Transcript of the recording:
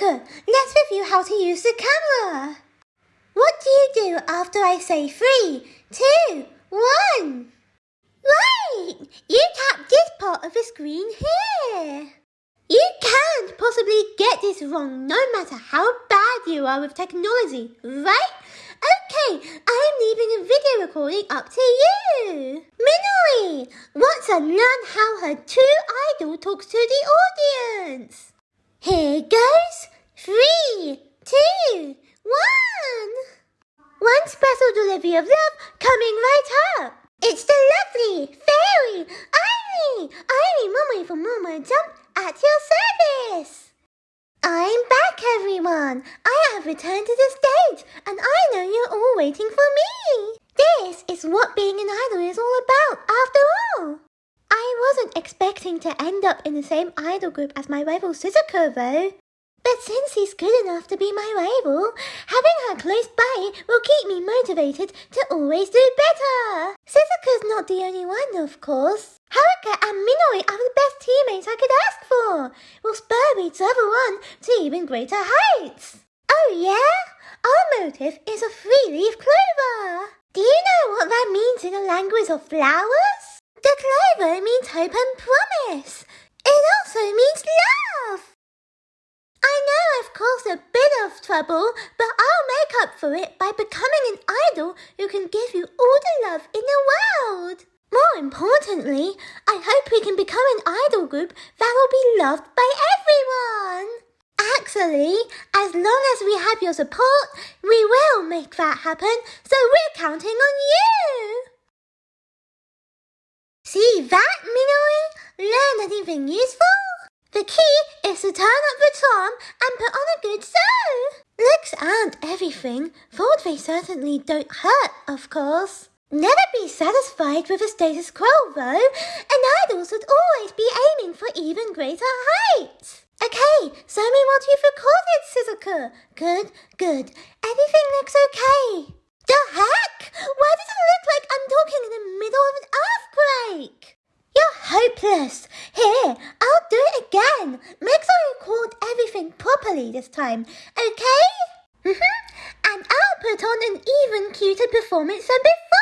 Shizuku, let's review how to use the camera. What do you do after I say three, two, one? Right! You tap this part of the screen here. You can't possibly get this wrong no matter how bad you are with technology, right? Okay, I'm leaving a video recording up to you. Minori wants to learn how her true idol talks to the audience. Here goes. Three, two, one. One special delivery of love coming right up. It's the lovely fairy Airi. Airi Momoi from More More Jump at your service. I'm back, everyone. I have returned to the stage, and I know you're all waiting for me. This is what being an idol is all about, after all. I wasn't expecting to end up in the same idol group as my rival Shizuku, though. But since he's good enough to be my rival, having her close by will keep me motivated to always do better. Shizuku's not the only one, of course. Haruka and Minori are the best teammates I could ask for. Will spur each other on to even greater heights. Oh yeah? Our motive is a three-leaf clover. Do you know what that means in the language of flowers? The clover means hope and promise. It also means love. I caused a bit of trouble, but I'll make up for it by becoming an idol who can give you all the love in the world. More importantly, I hope we can become an idol group that will be loved by everyone. Actually, as long as we have your support, we will make that happen, so we're counting on you. See that, Minori? Learn anything useful? The key is to turn up the charm and put on a good show. Looks aren't everything, though they certainly don't hurt, of course. Never be satisfied with the status quo, though. An idols should always be aiming for even greater heights. Okay, show me what you've recorded, Shizuku. Good, good. Everything looks okay. The heck? Why does it look like I'm talking in the middle of an earthquake? You're hopeless. Here, I'll do it again. Make sure you record everything properly this time, okay? Mm-hmm. Put on an even cuter performance than before.